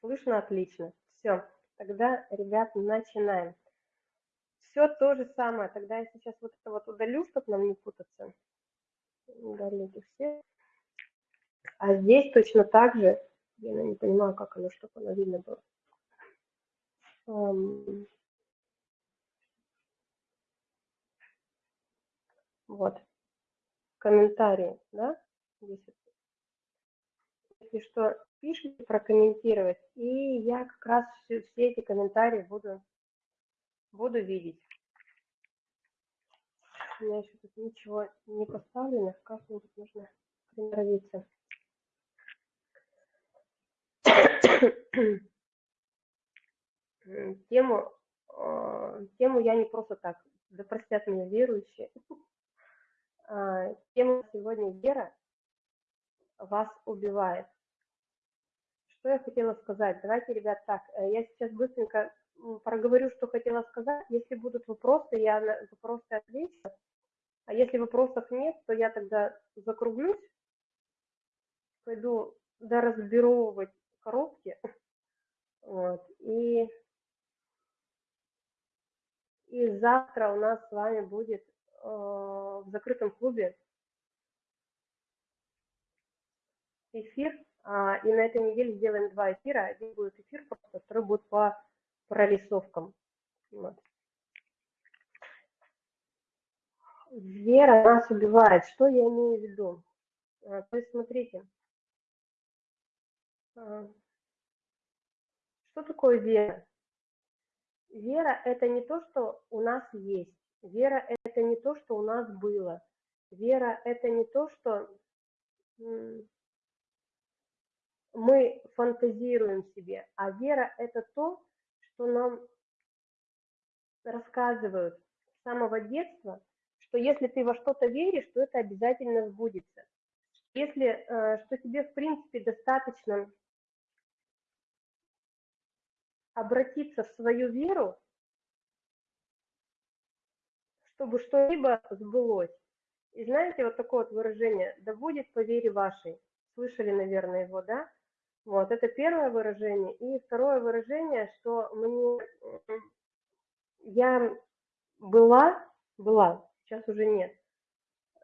Слышно отлично. Все, тогда, ребят, начинаем. Все то же самое. Тогда я сейчас вот это вот удалю, чтобы нам не путаться. Удалите все. А здесь точно так же, я не понимаю, как оно, чтобы оно видно было. Вот. Комментарии, да? Если что, пишите прокомментировать, и я как раз все, все эти комментарии буду, буду видеть. У меня еще тут ничего не поставлено, как-нибудь нужно приноровиться. тему, а, тему я не просто так, да простят меня верующие, а, тема сегодня «Вера вас убивает». Что я хотела сказать? Давайте, ребят, так, э, я сейчас быстренько проговорю, что хотела сказать. Если будут вопросы, я на вопросы отвечу. А если вопросов нет, то я тогда закруглюсь, пойду доразбировывать коробки. Вот, и, и завтра у нас с вами будет э, в закрытом клубе эфир. А, и на этой неделе сделаем два эфира. Один будет эфир, просто второй будет по прорисовкам. Вот. Вера нас убивает. Что я имею в виду? А, то есть, смотрите, а, что такое вера? Вера – это не то, что у нас есть. Вера – это не то, что у нас было. Вера – это не то, что мы фантазируем себе, а вера – это то, что нам рассказывают с самого детства, что если ты во что-то веришь, то это обязательно сбудется. Если, э, что тебе, в принципе, достаточно обратиться в свою веру, чтобы что-либо сбылось. И знаете, вот такое вот выражение «да будет по вере вашей». Слышали, наверное, его, да? Вот, это первое выражение. И второе выражение, что мне... Я была, была, сейчас уже нет,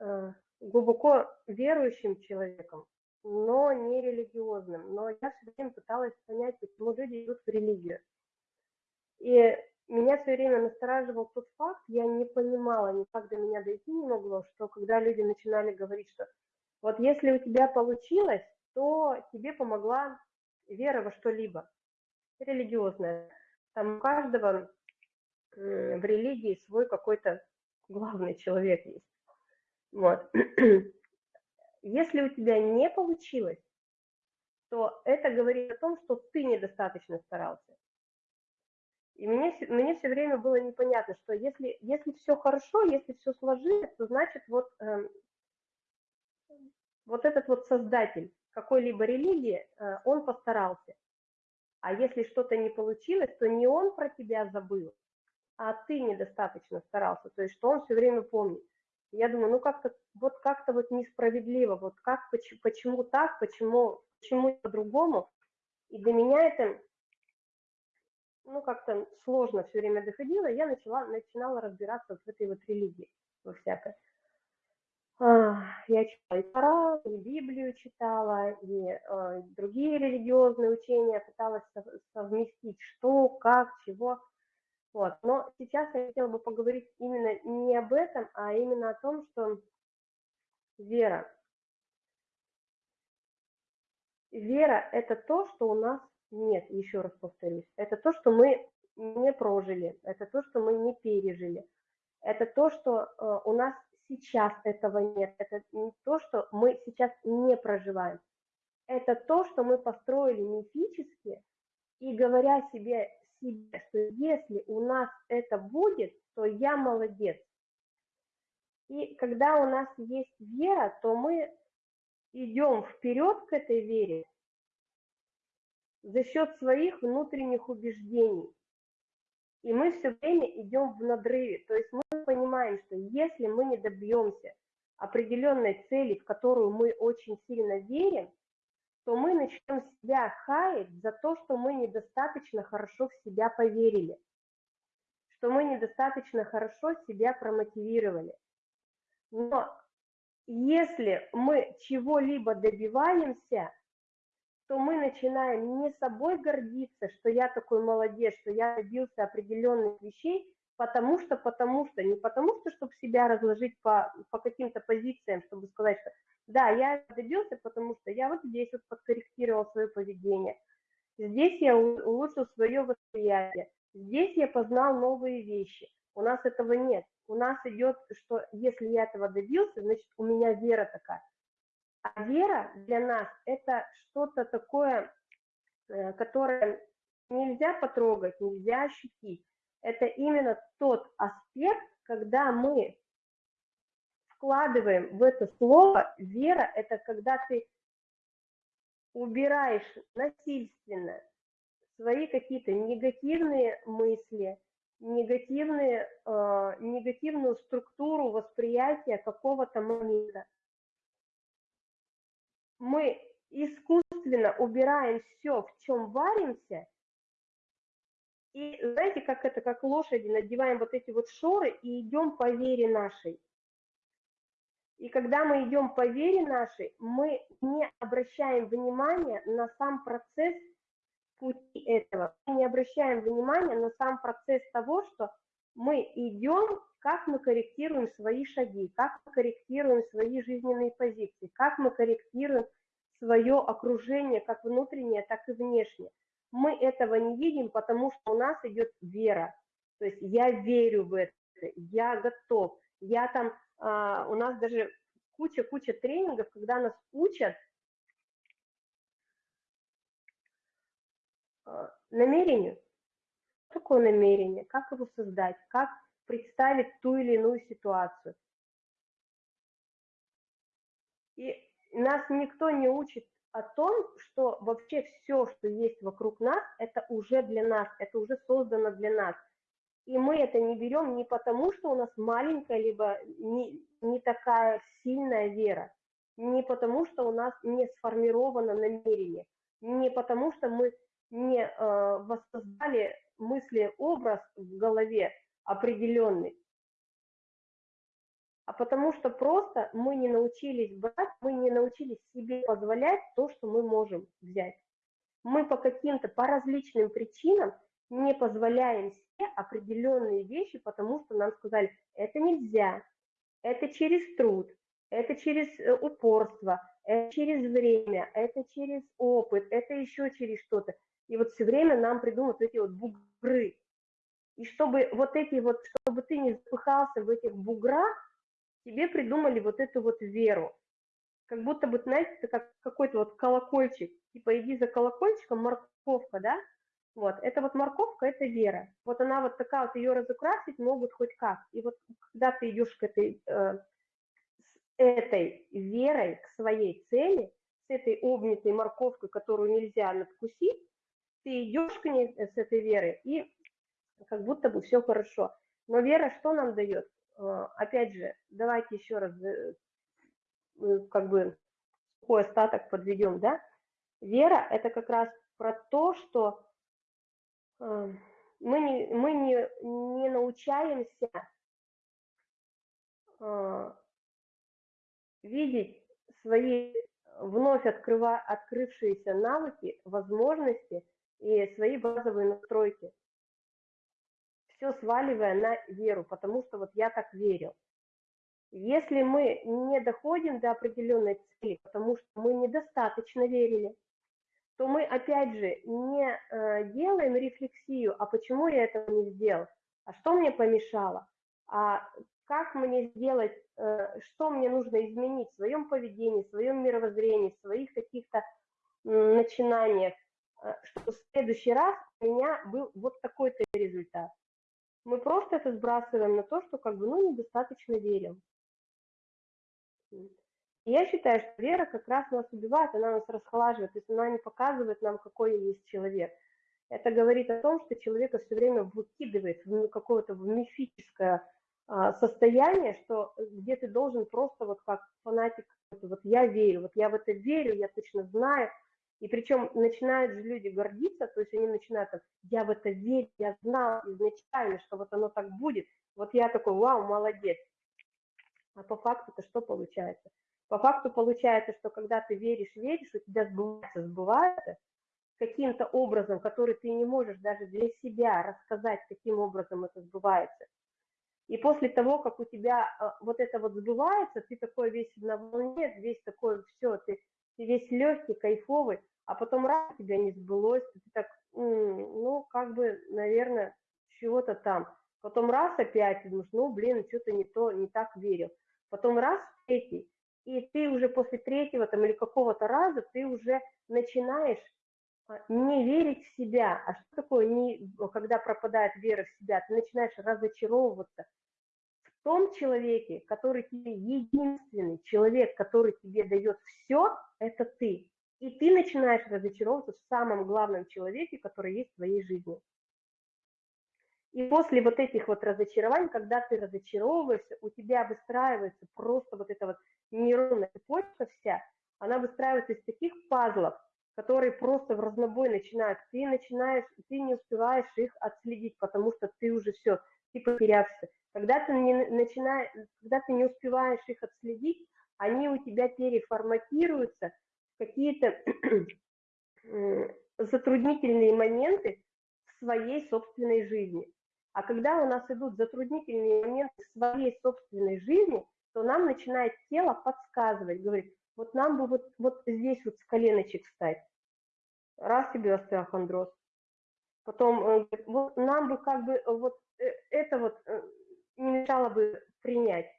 э, глубоко верующим человеком, но не религиозным. Но я все время пыталась понять, почему люди идут в религию. И меня все время настораживал тот факт, я не понимала, никак до меня дойти не могло, что когда люди начинали говорить, что вот если у тебя получилось, то тебе помогла вера во что-либо, религиозная. Там у каждого в религии свой какой-то главный человек есть. Вот. Если у тебя не получилось, то это говорит о том, что ты недостаточно старался. И мне, мне все время было непонятно, что если, если все хорошо, если все сложилось, то значит вот, э, вот этот вот создатель какой-либо религии, э, он постарался. А если что-то не получилось, то не он про тебя забыл, а ты недостаточно старался, то есть что он все время помнит. Я думаю, ну как-то вот как-то вот несправедливо, вот как, почему, почему так, почему, почему по-другому. И для меня это, ну как-то сложно все время доходило, я начала, начинала разбираться в этой вот религии, во всякой. Я читала и Коран, и Библию читала, и э, другие религиозные учения, пыталась совместить что, как, чего. Вот. Но сейчас я хотела бы поговорить именно не об этом, а именно о том, что вера. Вера – это то, что у нас нет, еще раз повторюсь. Это то, что мы не прожили, это то, что мы не пережили. Это то, что э, у нас сейчас этого нет. Это не то, что мы сейчас не проживаем. Это то, что мы построили мифически, и говоря себе себе, что если у нас это будет, то я молодец. И когда у нас есть вера, то мы идем вперед к этой вере за счет своих внутренних убеждений. И мы все время идем в надрыве. То есть мы понимаем, что если мы не добьемся определенной цели, в которую мы очень сильно верим, то мы начнем себя хаять за то, что мы недостаточно хорошо в себя поверили, что мы недостаточно хорошо себя промотивировали. Но если мы чего-либо добиваемся, то мы начинаем не собой гордиться, что я такой молодец, что я добился определенных вещей, потому что, потому что, не потому что, чтобы себя разложить по, по каким-то позициям, чтобы сказать, что да, я добился, потому что я вот здесь вот подкорректировал свое поведение, здесь я улучшил свое восприятие, здесь я познал новые вещи. У нас этого нет. У нас идет, что если я этого добился, значит, у меня вера такая. А вера для нас – это что-то такое, э, которое нельзя потрогать, нельзя ощутить. Это именно тот аспект, когда мы вкладываем в это слово вера, это когда ты убираешь насильственно свои какие-то негативные мысли, негативные, э, негативную структуру восприятия какого-то момента. Мы искусственно убираем все, в чем варимся, и знаете, как это, как лошади, надеваем вот эти вот шоры и идем по вере нашей. И когда мы идем по вере нашей, мы не обращаем внимания на сам процесс пути этого. Мы не обращаем внимания на сам процесс того, что мы идем, как мы корректируем свои шаги, как мы корректируем свои жизненные позиции, как мы корректируем свое окружение, как внутреннее, так и внешнее. Мы этого не видим, потому что у нас идет вера. То есть я верю в это, я готов. Я там, а, у нас даже куча-куча тренингов, когда нас учат а, намерению. Что такое намерение? Как его создать? Как представить ту или иную ситуацию? И нас никто не учит о том, что вообще все, что есть вокруг нас, это уже для нас, это уже создано для нас. И мы это не берем не потому, что у нас маленькая, либо не, не такая сильная вера, не потому, что у нас не сформировано намерение, не потому, что мы не э, воссоздали мысли-образ в голове определенный, а потому что просто мы не научились брать, мы не научились себе позволять то, что мы можем взять. Мы по каким-то, по различным причинам не позволяем себе определенные вещи, потому что нам сказали, это нельзя, это через труд, это через э, упорство, это через время, это через опыт, это еще через что-то. И вот все время нам придумывают эти вот бугры. И чтобы вот эти вот, чтобы ты не запыхался в этих буграх, тебе придумали вот эту вот веру. Как будто бы, знаете, это как какой-то вот колокольчик. Типа иди за колокольчиком, морковка, да? Вот, это вот морковка, это вера. Вот она вот такая вот, ее разукрасить могут хоть как. И вот когда ты идешь к этой, э, с этой верой, к своей цели, с этой обнятой морковкой, которую нельзя надкусить, ты идешь к ней с этой верой, и как будто бы все хорошо. Но вера что нам дает? Э, опять же, давайте еще раз э, как бы сухой остаток подведем, да? Вера – это как раз про то, что э, мы не, мы не, не научаемся видеть свои вновь открыва, открывшиеся навыки, возможности и свои базовые настройки все сваливая на веру, потому что вот я так верил. Если мы не доходим до определенной цели, потому что мы недостаточно верили, то мы опять же не э, делаем рефлексию, а почему я этого не сделал, а что мне помешало, а как мне сделать, э, что мне нужно изменить в своем поведении, в своем мировоззрении, в своих каких-то начинаниях, э, чтобы в следующий раз у меня был вот такой-то результат мы просто это сбрасываем на то, что как бы, ну, недостаточно верим. И я считаю, что вера как раз нас убивает, она нас расхолаживает, то есть она не показывает нам, какой есть человек. Это говорит о том, что человека все время выкидывает в какое-то мифическое а, состояние, что где ты должен просто вот как фанатик, вот я верю, вот я в это верю, я точно знаю, И причем начинают же люди гордиться, то есть они начинают, так, я в это верю, я знал изначально, что вот оно так будет. Вот я такой, вау, молодец. А по факту-то что получается? По факту получается, что когда ты веришь, веришь, у тебя сбывается, сбывается, каким-то образом, который ты не можешь даже для себя рассказать, каким образом это сбывается. И после того, как у тебя а, вот это вот сбывается, ты такой весь на волне, весь такой, все, ты, ты весь легкий, кайфовый, а потом раз тебя не сбылось, ты так, ну, как бы, наверное, чего-то там. Потом раз опять, думаешь, ну, блин, что-то не то, не так верил. Потом раз, третий, и ты уже после третьего там или какого-то раза, ты уже начинаешь а, не верить в себя. А что такое, не, когда пропадает вера в себя? Ты начинаешь разочаровываться том человеке, который тебе единственный человек, который тебе дает все, это ты. И ты начинаешь разочаровываться в самом главном человеке, который есть в твоей жизни. И после вот этих вот разочарований, когда ты разочаровываешься, у тебя выстраивается просто вот эта вот нейронная цепочка вся, она выстраивается из таких пазлов, которые просто в разнобой начинают. Ты начинаешь, ты не успеваешь их отследить, потому что ты уже все, ты потерялся. Когда ты не начинаешь, когда ты не успеваешь их отследить, они у тебя переформатируются в какие-то затруднительные моменты в своей собственной жизни. А когда у нас идут затруднительные моменты в своей собственной жизни, то нам начинает тело подсказывать, говорит, вот нам бы вот, вот здесь вот с коленочек встать. Раз тебе остеохондроз. Потом э, вот нам бы как бы вот э, это вот э, не мешало бы принять.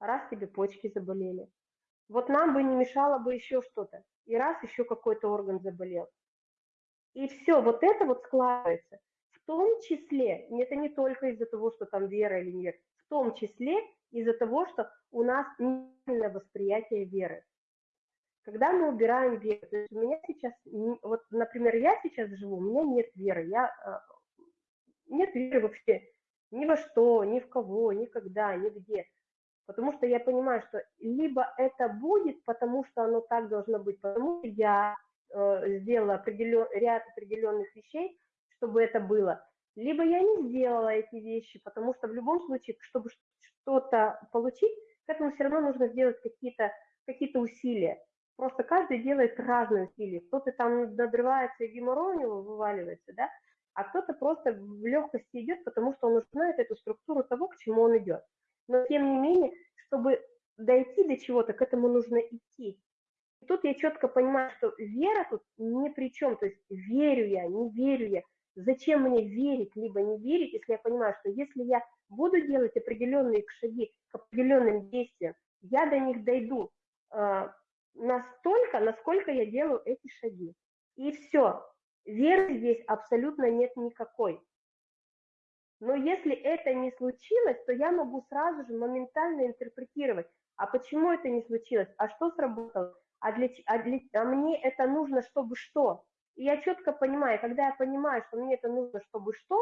Раз тебе почки заболели. Вот нам бы не мешало бы еще что-то. И раз еще какой-то орган заболел. И все, вот это вот складывается. В том числе, это не только из-за того, что там вера или нет, в том числе из-за того, что у нас неправильное восприятие веры. Когда мы убираем веру, то есть у меня сейчас, вот, например, я сейчас живу, у меня нет веры, я, а, нет веры вообще ни во что, ни в кого, никогда, нигде. Потому что я понимаю, что либо это будет, потому что оно так должно быть, потому что я э, сделала определен, ряд определенных вещей, чтобы это было, либо я не сделала эти вещи, потому что в любом случае, чтобы что-то получить, к этому все равно нужно сделать какие-то какие усилия. Просто каждый делает разные усилия. Кто-то там надрывается и геморрой у него вываливается, да, а кто-то просто в легкости идет, потому что он знает эту структуру того, к чему он идет. Но тем не менее, чтобы дойти до чего-то, к этому нужно идти. И тут я четко понимаю, что вера тут ни при чем, то есть верю я, не верю я. Зачем мне верить, либо не верить, если я понимаю, что если я буду делать определенные шаги к определенным действиям, я до них дойду а, настолько, насколько я делаю эти шаги. И все. Веры здесь абсолютно нет никакой. Но если это не случилось, то я могу сразу же моментально интерпретировать, а почему это не случилось, а что сработало, а, для, а, для, а мне это нужно, чтобы что. И я четко понимаю, когда я понимаю, что мне это нужно, чтобы что,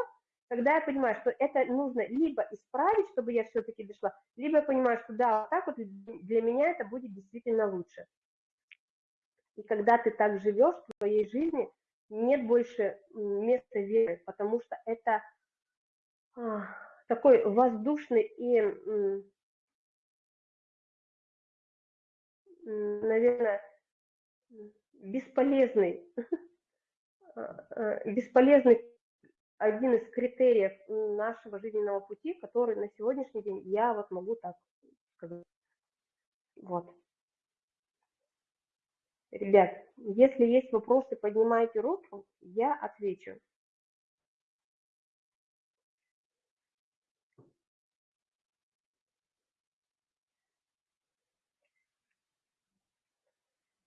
тогда я понимаю, что это нужно либо исправить, чтобы я все-таки дошла, либо я понимаю, что да, вот так вот для меня это будет действительно лучше. И когда ты так живешь в твоей жизни, нет больше места веры, потому что это а, такой воздушный и, наверное, бесполезный, а, а, бесполезный один из критериев нашего жизненного пути, который на сегодняшний день я вот могу так сказать. Вот. Ребят, если есть вопросы, поднимайте руку, я отвечу.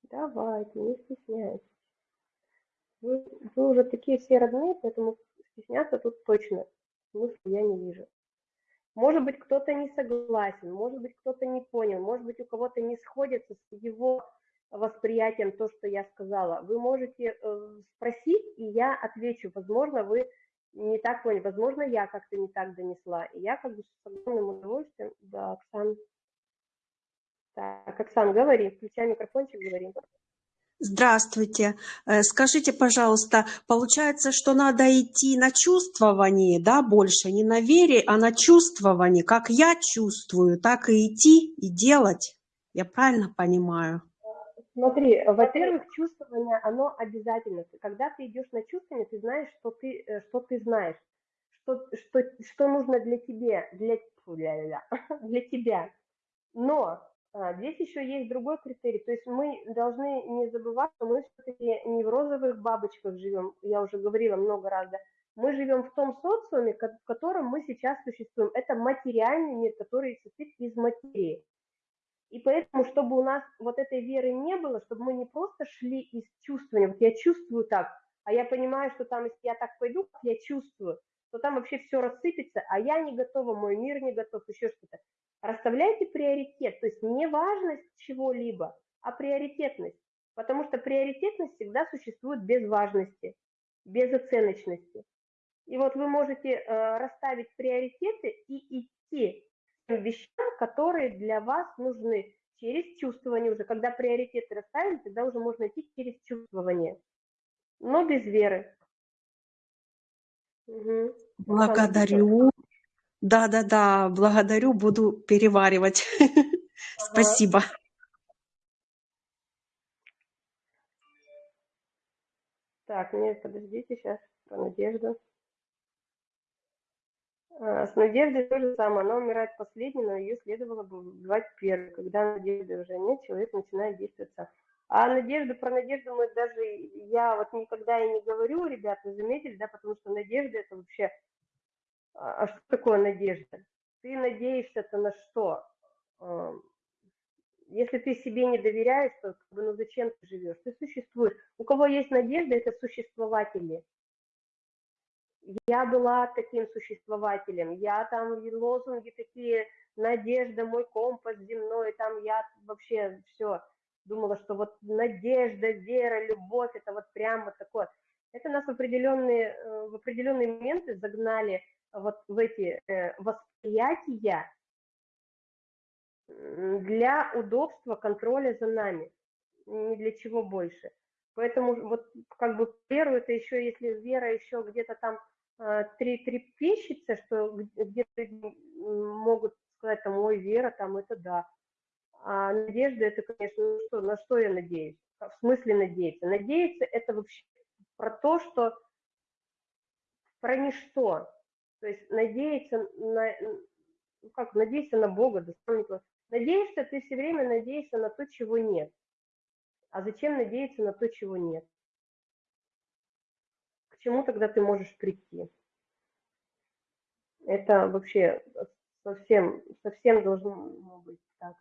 Давайте, не стесняйтесь. Вы, вы уже такие все родные, поэтому стесняться тут точно смысла я не вижу. Может быть, кто-то не согласен, может быть, кто-то не понял, может быть, у кого-то не сходится с его восприятием то, что я сказала. Вы можете э, спросить, и я отвечу. Возможно, вы не так поняли, возможно, я как-то не так донесла. И я как бы с огромным удовольствием, да, Оксан. Так, Оксан, говори, включай микрофончик, говори. Здравствуйте. Э, скажите, пожалуйста, получается, что надо идти на чувствование, да, больше, не на вере, а на чувствование, как я чувствую, так и идти и делать. Я правильно понимаю? Смотри, во-первых, чувствование, оно обязательно. Когда ты идешь на чувствование, ты знаешь, что ты, э, что ты знаешь, что, что, что нужно для тебя, для, для, для тебя. Но а, здесь еще есть другой критерий. То есть мы должны не забывать, что мы все-таки не в розовых бабочках живем. Я уже говорила много раз. Да? Мы живем в том социуме, в котором мы сейчас существуем. Это материальный мир, который состоит из материи. И поэтому, чтобы у нас вот этой веры не было, чтобы мы не просто шли из чувствования, вот я чувствую так, а я понимаю, что там, если я так пойду, как я чувствую, то там вообще все рассыпется, а я не готова, мой мир не готов, еще что-то. Расставляйте приоритет, то есть не важность чего-либо, а приоритетность. Потому что приоритетность всегда существует без важности, без оценочности. И вот вы можете э, расставить приоритеты и идти тем вещам, которые для вас нужны через чувствование уже. Когда приоритеты расставили, тогда уже можно идти через чувствование, но без веры. Угу. Благодарю. Да-да-да, благодарю, буду переваривать. Спасибо. Так, нет, подождите сейчас, про Надежду. А, с Надеждой то же самое, она умирает последней, но ее следовало бы убивать первой. Когда надежды уже нет, человек начинает действовать. А надежду, про надежду мы даже, я вот никогда и не говорю, ребята, заметили, да, потому что надежда это вообще а, а что такое надежда? Ты надеешься-то на что? Если ты себе не доверяешь, то ну зачем ты живешь? Ты существуешь. У кого есть надежда, это существователи. Я была таким существователем. Я там лозунги такие, надежда, мой компас земной, там я вообще все думала, что вот надежда, вера, любовь, это вот прям вот такое. Это нас в определенные, э, в определенные моменты загнали вот в эти э, восприятия для удобства контроля за нами, ни для чего больше. Поэтому вот как бы веру это еще, если вера еще где-то там э, три трепещется, что где-то могут сказать там, ой, вера, там это да. А надежда это, конечно, ну что, на что я надеюсь? В смысле надеяться? Надеяться это вообще про то, что про ничто. То есть надеяться на, ну как, надеяться на Бога, достоинство. Надеешься, ты все время надеешься на то, чего нет. А зачем надеяться на то, чего нет? Чему тогда ты можешь прийти? Это вообще совсем, совсем должно быть так.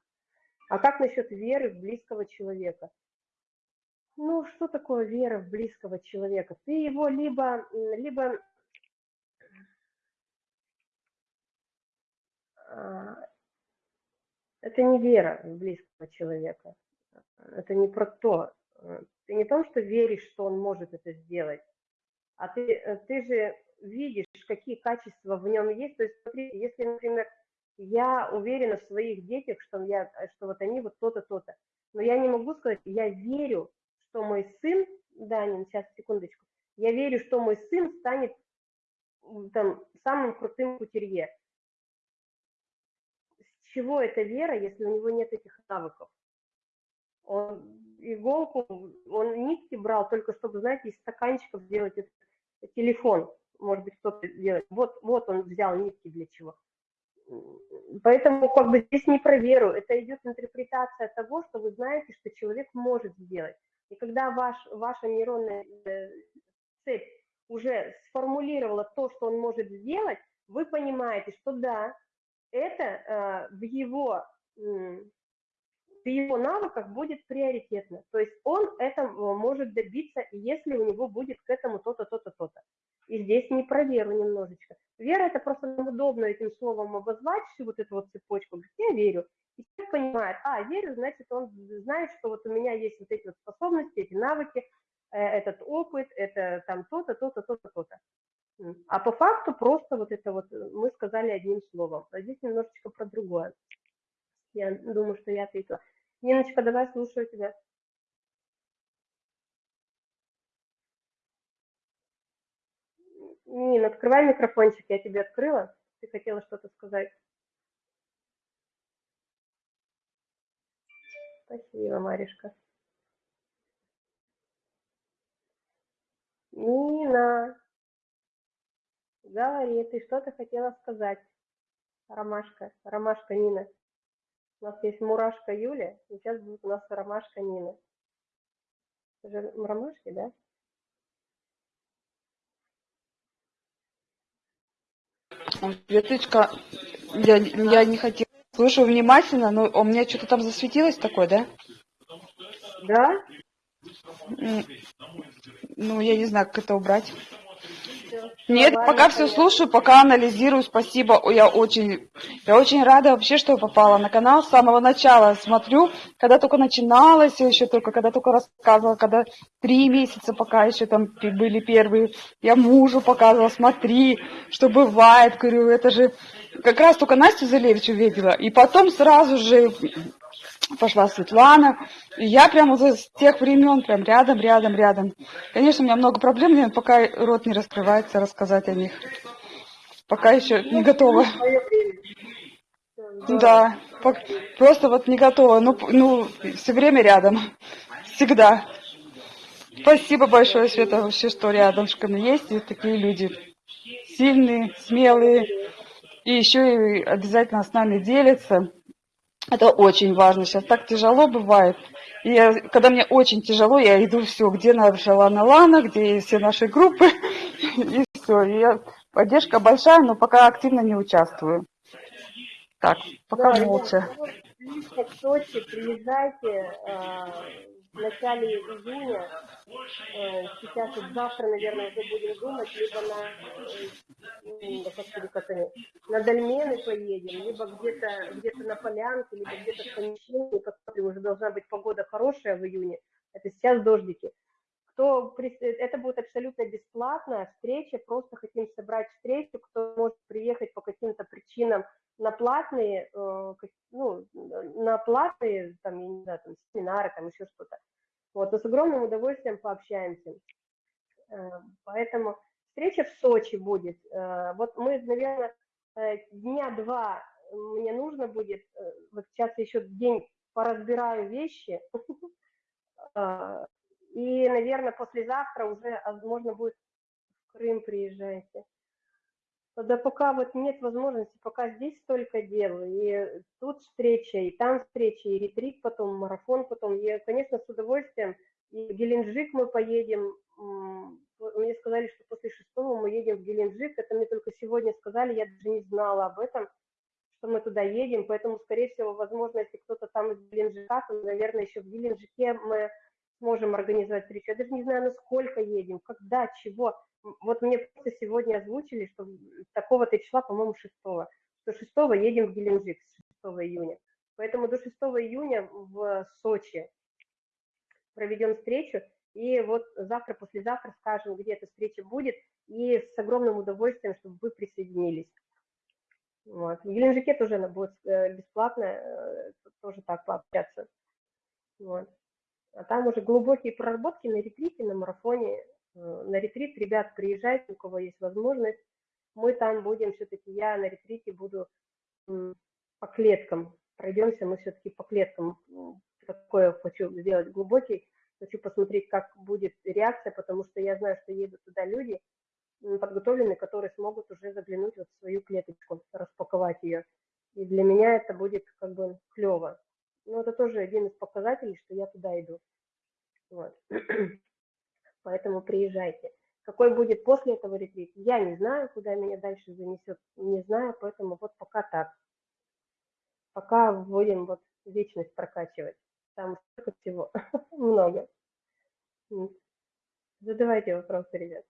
А как насчет веры в близкого человека? Ну, что такое вера в близкого человека? Ты его либо, либо А, это не вера в близкого человека. Это не про то. Ты не то, что веришь, что он может это сделать, а ты, ты же видишь, какие качества в нем есть. То есть, смотри, если, например, я уверена в своих детях, что, я, что вот они вот то-то, то-то, но я не могу сказать, я верю, что мой сын, Данин, сейчас, секундочку, я верю, что мой сын станет там, самым крутым кутерье чего эта вера, если у него нет этих навыков? Он иголку, он нитки брал только чтобы, знаете, из стаканчиков сделать этот телефон. Может быть, кто-то делает. Вот, вот он взял нитки для чего. Поэтому как бы здесь не про веру, это идет интерпретация того, что вы знаете, что человек может сделать. И когда ваш, ваша нейронная э, цепь уже сформулировала то, что он может сделать, вы понимаете, что да, это э, в его в его навыках будет приоритетно. То есть он это э, может добиться, если у него будет к этому то-то, то-то, то-то. И здесь не про веру немножечко. Вера – это просто удобно этим словом обозвать всю вот эту вот цепочку. Я верю. И человек понимает, а, верю, значит, он знает, что вот у меня есть вот эти вот способности, эти навыки, э, этот опыт, это там то-то, то-то, то-то, то-то. А по факту просто вот это вот э, мы сказали одним словом. А здесь немножечко про другое. Я думаю, что я ответила. Ниночка, давай, слушаю тебя. Нина, открывай микрофончик, я тебе открыла. Ты хотела что-то сказать. Спасибо, Маришка. Нина, говори, ты что-то хотела сказать. Ромашка, Ромашка, Нина. У нас есть мурашка Юля, и сейчас будет у нас ромашка Нина. Это же ромашки, да? Светочка, я, я не хотела. Слушаю внимательно, но у меня что-то там засветилось такое, да? Да? Ну, я не знаю, как это убрать. Нет, пока все слушаю, пока анализирую. Спасибо. Я очень, я очень рада вообще, что попала на канал. С самого начала смотрю, когда только начиналось, еще только, когда только рассказывала, когда три месяца, пока еще там были первые, я мужу показывала, смотри, что бывает, говорю, это же как раз только Настю Залевич увидела, и потом сразу же пошла Светлана, и я прямо с тех времен прям рядом, рядом, рядом. Конечно, у меня много проблем, но пока рот не раскрывается рассказать о них. Пока еще не готова. Да, просто вот не готова. Ну, ну, все время рядом. Всегда. Спасибо большое, Света, вообще, что рядышком есть и такие люди. Сильные, смелые. И еще и обязательно с нами делятся. Это очень важно. Сейчас так тяжело бывает. И я, когда мне очень тяжело, я иду все, где наша Лана Лана, где все наши группы, и все. И я, поддержка большая, но пока активно не участвую. Так, пока Да, молча. ну близко к Сочи, приезжайте э, в начале июня. Э, сейчас вот завтра, наверное, уже будем думать, либо на, э, господи, как они, на Дольмены поедем, либо где-то где на Полянке, либо где-то в помещении, посмотрим, уже должна быть погода хорошая в июне. Это сейчас дождики. Кто, это будет абсолютно бесплатная встреча, просто хотим собрать встречу, кто может приехать по каким-то причинам на платные, э, ну, на платные, там, я не знаю, там, семинары, там, еще что-то. Вот, но с огромным удовольствием пообщаемся. Э, Поэтому встреча в Сочи будет. Э, Вот мы, наверное, дня два мне нужно будет, вот сейчас еще день поразбираю вещи, и, наверное, послезавтра уже а, можно будет в Крым приезжайте. Да пока вот нет возможности, пока здесь столько дел, и тут встреча, и там встреча, и ретрит потом, марафон потом. Я, конечно, с удовольствием. И в Геленджик мы поедем. Мне сказали, что после шестого мы едем в Геленджик. Это мне только сегодня сказали, я даже не знала об этом, что мы туда едем. Поэтому, скорее всего, возможно, если кто-то там из Геленджика, то, наверное, еще в Геленджике мы сможем организовать встречу. Я даже не знаю, насколько едем, когда, чего. Вот мне просто сегодня озвучили, что такого-то числа, по-моему, 6 что 6 едем в Геленджик, с 6 июня. Поэтому до 6 июня в Сочи проведем встречу, и вот завтра, послезавтра скажем, где эта встреча будет, и с огромным удовольствием, чтобы вы присоединились. Вот. В Геленджике тоже она будет э, бесплатно, э, тоже так пообщаться. Вот. А там уже глубокие проработки на ретрите, на марафоне. Э, На ретрит, ребят, приезжайте, у кого есть возможность. Мы там будем все-таки, я на ретрите буду по клеткам. Пройдемся мы все-таки по клеткам. Такое хочу сделать глубокий. Хочу посмотреть, как будет реакция, потому что я знаю, что едут туда люди подготовленные, которые смогут уже заглянуть вот в свою клеточку, распаковать ее. И для меня это будет как бы клево. Но это тоже один из показателей, что я туда иду. Вот. Поэтому приезжайте. Какой будет после этого ретрит, я не знаю, куда меня дальше занесет, не знаю, поэтому вот пока так. Пока будем вот вечность прокачивать. Там столько всего, много. Задавайте вопросы, ребят.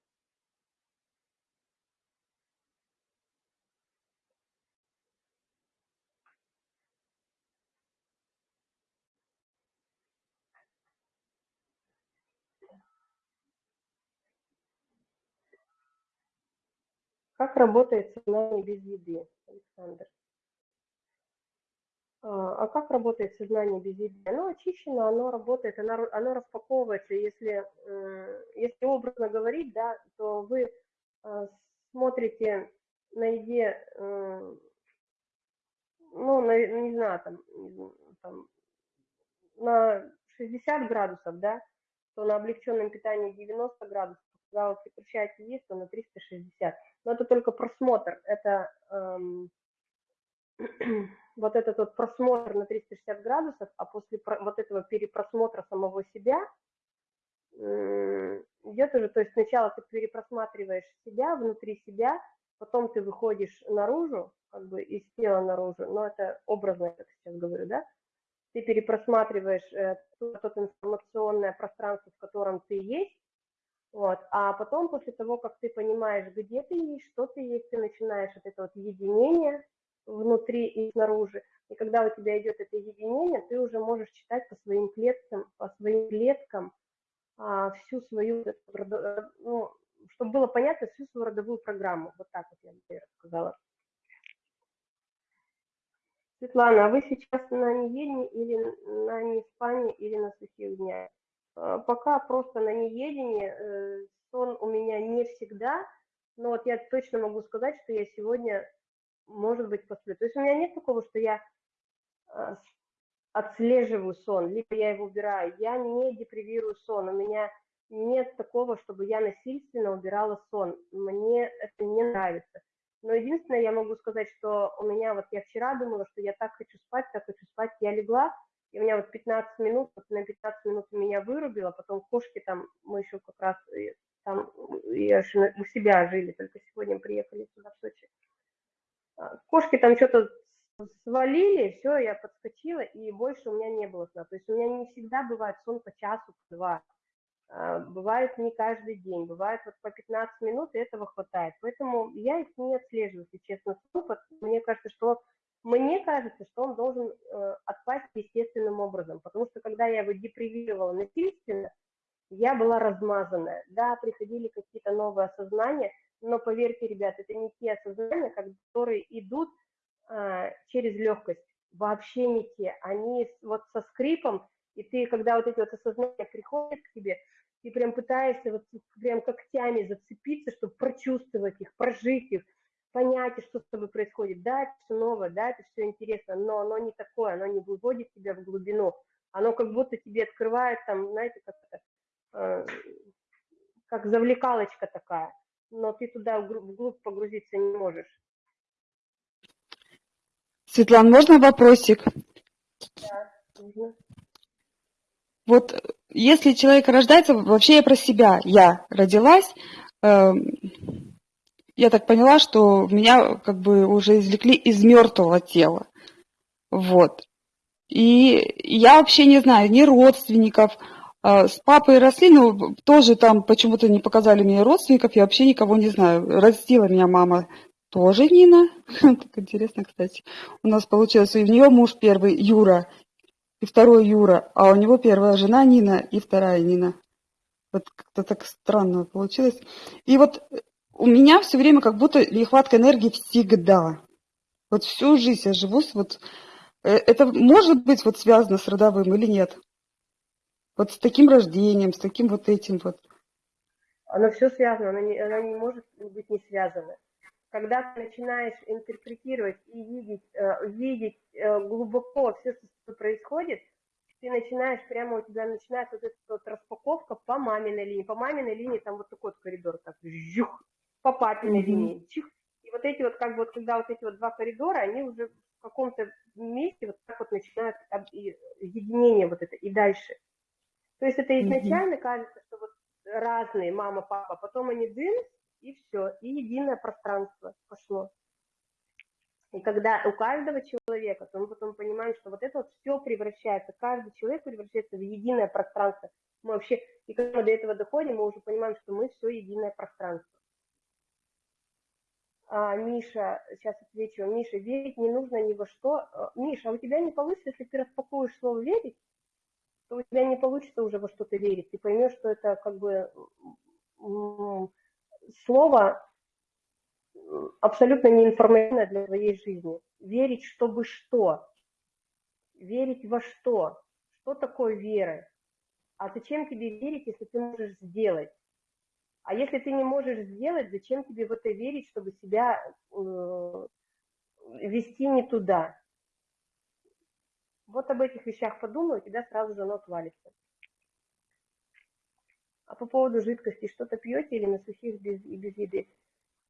Как работает сознание без еды, Александр? А а как работает сознание без еды? Оно очищено, оно работает, оно, оно распаковывается. Если, м, если образно говорить, да, то вы а, смотрите на еде, э, ну, на, не знаю, там, там, на 60 градусов, да, то на облегченном питании 90 градусов, когда вы прекращаете есть, то на 360. Но это только просмотр, это эм, вот этот вот просмотр на 360 градусов, а после вот этого перепросмотра самого себя идет уже, то есть сначала ты перепросматриваешь себя, внутри себя, потом ты выходишь наружу, как бы из тела наружу, но это образно, я так сейчас говорю, да, ты перепросматриваешь э, то, то информационное пространство, в котором ты есть, вот, а потом после того, как ты понимаешь, где ты есть, что ты есть, ты начинаешь вот это вот единение внутри и снаружи, и когда у тебя идет это единение, ты уже можешь читать по своим клеткам, по своим клеткам а, всю свою, э, ну, чтобы было понятно, всю свою родовую программу. Вот так вот я бы рассказала. Светлана, а вы сейчас на неедении или на неспании или на сухих днях? А, пока просто на неедении, э, сон у меня не всегда, но вот я точно могу сказать, что я сегодня, может быть, посплю. То есть у меня нет такого, что я а, отслеживаю сон, либо я его убираю. Я не депривирую сон, у меня нет такого, чтобы я насильственно убирала сон. Мне это не нравится. Но единственное, я могу сказать, что у меня, вот я вчера думала, что я так хочу спать, так хочу спать, я легла, и у меня вот 15 минут, вот на 15 минут меня вырубило, потом кошки там, мы еще как раз э, там я у себя жили, только сегодня приехали сюда в Сочи. А, кошки там что-то свалили, все, я подскочила, и больше у меня не было сна. То есть у меня не всегда бывает сон по часу, по два. А, бывает не каждый день, бывает вот по 15 минут, и этого хватает. Поэтому я их не отслеживаю, если честно. Мне кажется, что мне кажется, что он должен э, отпасть естественным образом, потому что когда я его депривировала насильственно, я была размазанная. Да, приходили какие-то новые осознания, но поверьте, ребят, это не те осознания, которые идут э, через легкость, вообще не те. Они вот со скрипом, и ты, когда вот эти вот осознания приходят к тебе, ты прям пытаешься вот прям когтями зацепиться, чтобы прочувствовать их, прожить их, понять, что с тобой происходит. Да, это все новое, да, это все интересно, но оно не такое, оно не выводит тебя в глубину. Оно как будто тебе открывает там, знаете, как э, как завлекалочка такая, но ты туда вглубь погрузиться не можешь. Светлана, можно вопросик? Да, нужно. Вот если человек рождается, вообще я про себя, я родилась, э, я так поняла, что меня как бы уже извлекли из мертвого тела. Вот. И я вообще не знаю ни родственников, э, с папой росли, но тоже там почему-то не показали мне родственников, я вообще никого не знаю. Растила меня мама тоже Нина. Так интересно, кстати. У нас получилось, и у нее муж первый, Юра, и второй Юра, а у него первая жена Нина и вторая Нина. Вот как-то так странно получилось. И вот у меня все время как будто нехватка энергии всегда. Вот всю жизнь я живу с вот... Э, это может быть вот связано с родовым или нет? Вот с таким рождением, с таким вот этим вот. Оно все связано, оно не, оно не может быть не связано. Когда ты начинаешь интерпретировать и видеть, э, видеть э, глубоко все, что происходит, ты начинаешь, прямо у тебя начинается вот эта вот распаковка по маминой линии. По маминой линии там вот такой вот коридор, так, жух, по папиной mm-hmm. линии, чих. И вот эти вот, как бы, вот, когда вот эти вот два коридора, они уже в каком-то месте вот так вот начинают единение вот это и дальше. То есть это изначально mm-hmm. кажется, что вот разные мама, папа, потом они дым, и все, и единое пространство пошло. И когда у каждого человека, то мы потом понимаем, что вот это вот все превращается, каждый человек превращается в единое пространство. Мы вообще, и когда мы до этого доходим, мы уже понимаем, что мы все единое пространство. А, Миша, сейчас отвечу. Миша, верить не нужно ни во что. А, Миша, а у тебя не получится, если ты распакуешь слово «верить», то у тебя не получится уже во что-то верить. Ты поймешь, что это как бы слово абсолютно неинформативное для твоей жизни. Верить, чтобы что? Верить во что? Что такое вера? А зачем тебе верить, если ты можешь сделать? А если ты не можешь сделать, зачем тебе в это верить, чтобы себя э, вести не туда? Вот об этих вещах подумай, у тебя сразу же оно отвалится. А по поводу жидкости, что-то пьете или на сухих без, и без еды?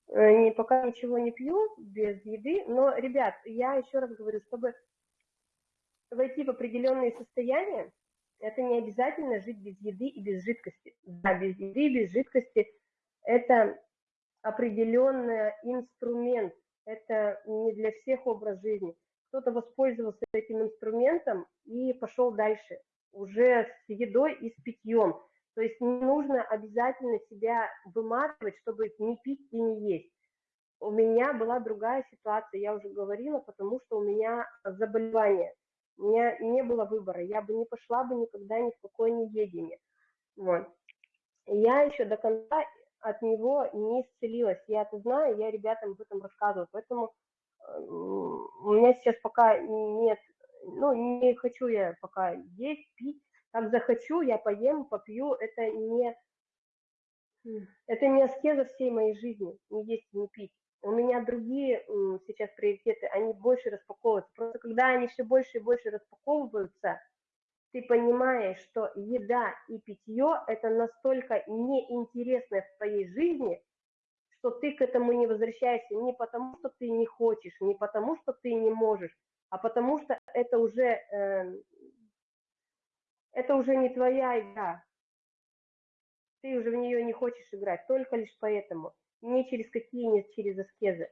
Э, не, пока ничего не пью без еды, но, ребят, я еще раз говорю, чтобы войти в определенные состояния, это не обязательно жить без еды и без жидкости. Да, без еды и без жидкости это определенный инструмент, это не для всех образ жизни. Кто-то воспользовался этим инструментом и пошел дальше, уже с едой и с питьем. То есть не нужно обязательно себя выматывать, чтобы не пить и не есть. У меня была другая ситуация, я уже говорила, потому что у меня заболевание. У меня не было выбора, я бы не пошла бы никогда ни в какое неедение. Вот. Я еще до конца от него не исцелилась. Я это знаю, я ребятам об этом рассказываю. Поэтому у меня сейчас пока нет, ну, не хочу я пока есть, пить, как захочу, я поем, попью, это не, это не аскеза всей моей жизни, не есть, не пить. У меня другие сейчас приоритеты, они больше распаковываются. Просто когда они все больше и больше распаковываются, ты понимаешь, что еда и питье – это настолько неинтересно в твоей жизни, что ты к этому не возвращаешься не потому, что ты не хочешь, не потому, что ты не можешь, а потому что это уже э, это уже не твоя игра. Ты уже в нее не хочешь играть, только лишь поэтому. Не через какие, не через аскезы.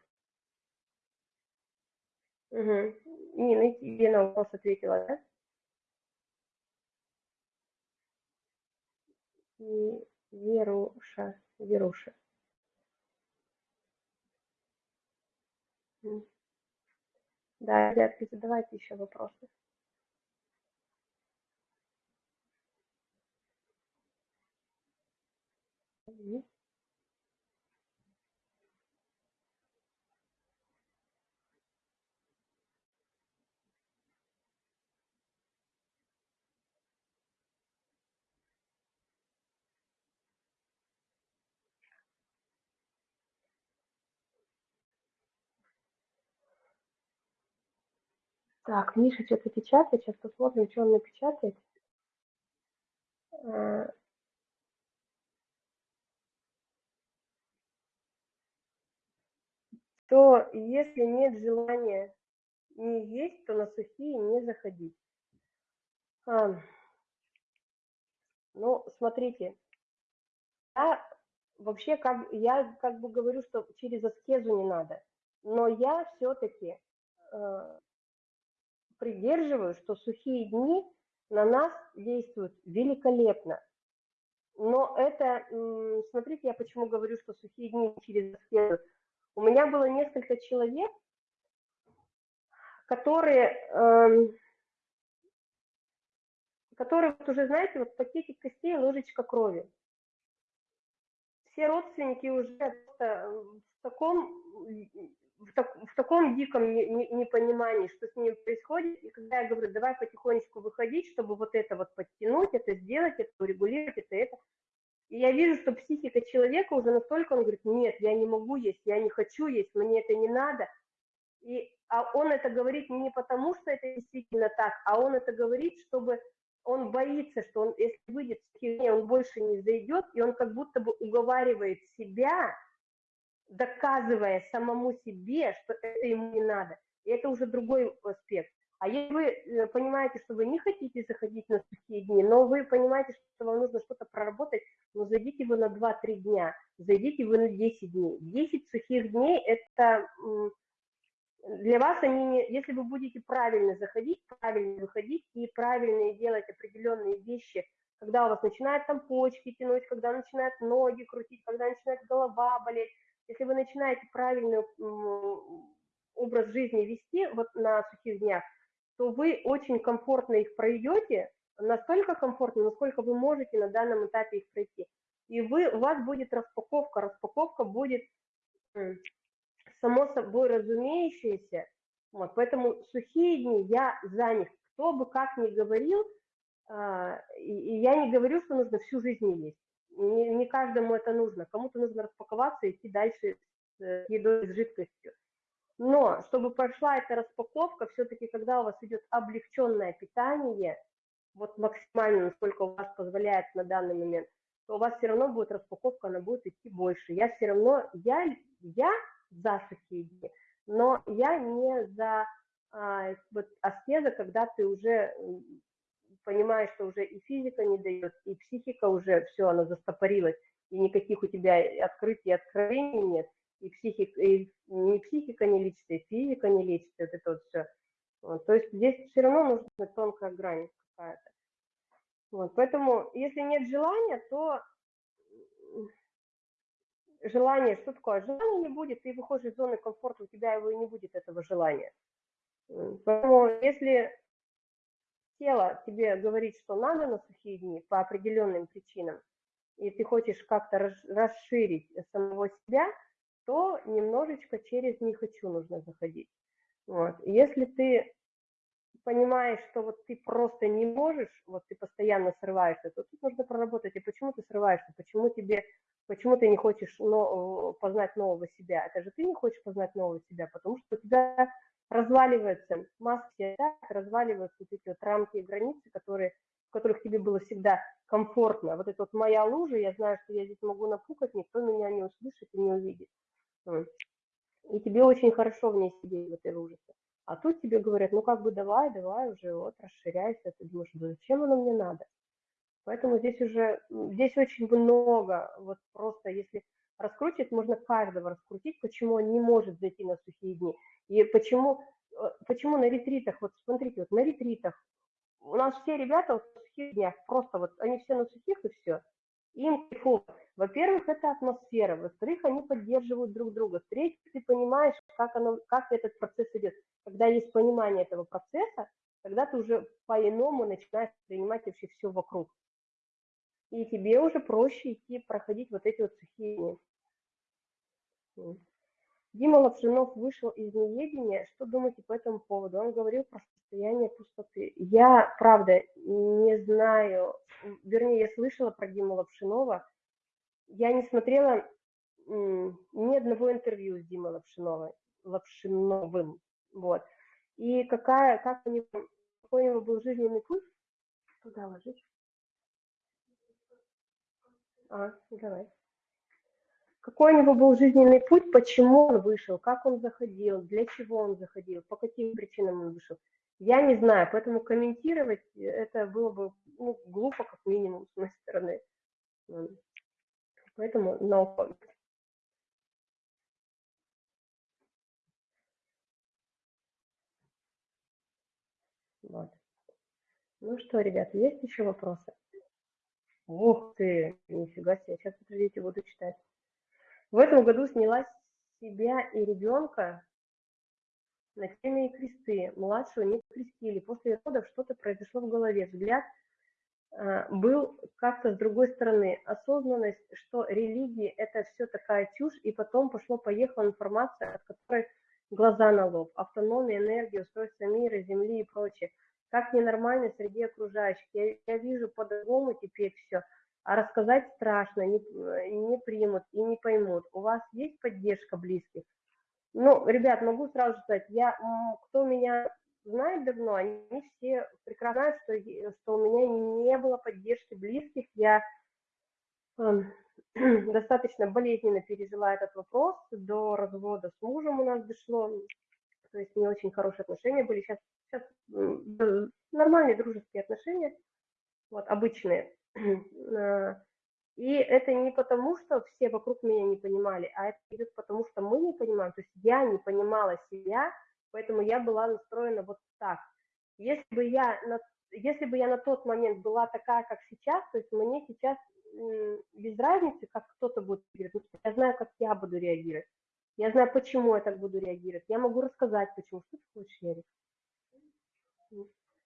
Угу. Нина, тебе на вопрос ответила, да? И Веруша, Веруша. Да, ребятки, задавайте еще вопросы. Так, Миша что-то печатает, сейчас посмотрим, что он напечатает. А, то если нет желания не есть, то на сухие не заходить. А, ну, смотрите, я вообще как я как бы говорю, что через аскезу не надо, но я все-таки э, придерживаю, что сухие дни на нас действуют великолепно. Но это, смотрите, я почему говорю, что сухие дни через аскезу. У меня было несколько человек, которые, эм, которые вот уже, знаете, вот пакетик костей, ложечка крови. Все родственники уже в таком, в, так, в таком диком непонимании, что с ними происходит. И когда я говорю, давай потихонечку выходить, чтобы вот это вот подтянуть, это сделать, это урегулировать, это, это, и я вижу, что психика человека уже настолько, он говорит, нет, я не могу есть, я не хочу есть, мне это не надо. И, а он это говорит не потому, что это действительно так, а он это говорит, чтобы он боится, что он, если выйдет в херне, он больше не зайдет, и он как будто бы уговаривает себя, доказывая самому себе, что это ему не надо. И это уже другой аспект. А если вы э, понимаете, что вы не хотите заходить на сухие дни, но вы понимаете, что вам нужно что-то проработать, ну зайдите вы на 2-3 дня, зайдите вы на 10 дней. 10 сухих дней – это для вас они, не, если вы будете правильно заходить, правильно выходить и правильно делать определенные вещи, когда у вас начинают там почки тянуть, когда начинают ноги крутить, когда начинает голова болеть, если вы начинаете правильный образ жизни вести вот на сухих днях, то вы очень комфортно их пройдете, настолько комфортно, насколько вы можете на данном этапе их пройти. И вы, у вас будет распаковка, распаковка будет само собой разумеющаяся. Вот, поэтому сухие дни я за них, кто бы как ни говорил, а, и я не говорю, что нужно всю жизнь есть. Не, не каждому это нужно. Кому-то нужно распаковаться и идти дальше с э, едой, с жидкостью. Но чтобы прошла эта распаковка, все-таки когда у вас идет облегченное питание, вот максимально, насколько у вас позволяет на данный момент, то у вас все равно будет распаковка, она будет идти больше. Я все равно, я, я за сухие дни, но я не за а, вот аскеза, когда ты уже понимаешь, что уже и физика не дает, и психика уже все, она застопорилась, и никаких у тебя открытий, откровений нет, и, психик, и не психика не лечится, и физика не лечится, вот это вот все. Вот, то есть здесь все равно нужна тонкая грань какая-то. Вот, поэтому, если нет желания, то желание, что такое? Желания не будет, ты выходишь из зоны комфорта, у тебя его и не будет, этого желания. Поэтому, если тело тебе говорит, что надо на сухие дни по определенным причинам, и ты хочешь как-то расширить самого себя, то немножечко через «не хочу» нужно заходить. Вот. Если ты понимаешь, что вот ты просто не можешь, вот ты постоянно срываешься, то тут нужно проработать, и почему ты срываешься, почему тебе, почему ты не хочешь но, познать нового себя, это же ты не хочешь познать нового себя, потому что у тебя разваливаются маски, да, разваливаются вот эти вот рамки и границы, которые, в которых тебе было всегда комфортно. Вот это вот моя лужа, я знаю, что я здесь могу напукать, никто меня не услышит и не увидит. И тебе очень хорошо в ней сидеть, в этой луже. А тут тебе говорят, ну как бы давай, давай уже, вот, расширяйся. Ты думаешь, да зачем оно мне надо? Поэтому здесь уже, здесь очень много, вот просто если раскручивать, можно каждого раскрутить, почему он не может зайти на сухие дни. И почему, э, почему на ретритах, вот смотрите, вот на ретритах, у нас все ребята вот на сухих днях, просто вот они все на сухих и все, им кайфово. Во-первых, это атмосфера, во-вторых, они поддерживают друг друга, в-третьих, ты понимаешь, как, оно, как этот процесс идет. Когда есть понимание этого процесса, тогда ты уже по-иному начинаешь принимать вообще все вокруг. И тебе уже проще идти проходить вот эти вот сухие дни. Дима Лапшинов вышел из неведения. Что думаете по этому поводу? Он говорил про состояние пустоты. Я, правда, не знаю, вернее, я слышала про Диму Лапшинова. Я не смотрела ни одного интервью с Димой Лапшиновой, Лапшиновым. Вот. И какая, как у него, какой у него был жизненный путь? Куда ложить? А, давай какой у него был жизненный путь, почему он вышел, как он заходил, для чего он заходил, по каким причинам он вышел. Я не знаю, поэтому комментировать это было бы ну, глупо, как минимум, с моей стороны. Поэтому no comment. Вот. Ну что, ребята, есть еще вопросы? Ух ты, нифига себе, сейчас, подождите, буду читать. В этом году сняла себя и ребенка на теме кресты. Младшего не крестили. После родов что-то произошло в голове. Взгляд э, был как-то с другой стороны. Осознанность, что религия – это все такая чушь, и потом пошло-поехала информация, от которой глаза на лоб. Автономия, энергия, устройство мира, земли и прочее. Как ненормально среди окружающих. Я, я вижу по-другому теперь все – а рассказать страшно, не, не примут и не поймут. У вас есть поддержка близких? Ну, ребят, могу сразу сказать, я, кто меня знает давно, они все прекрасно знают, что, что у меня не было поддержки близких. Я э, достаточно болезненно пережила этот вопрос. До развода с мужем у нас дошло. То есть не очень хорошие отношения были. Сейчас, сейчас нормальные дружеские отношения, вот, обычные. Э, и это не потому, что все вокруг меня не понимали, а это идет потому, что мы не понимаем. То есть я не понимала себя, поэтому я была настроена вот так. Если бы я на, если бы я на тот момент была такая, как сейчас, то есть мне сейчас без разницы, как кто-то будет реагировать, я знаю, как я буду реагировать. Я знаю, почему я так буду реагировать. Я могу рассказать, почему. Что ты хочешь, Ярик?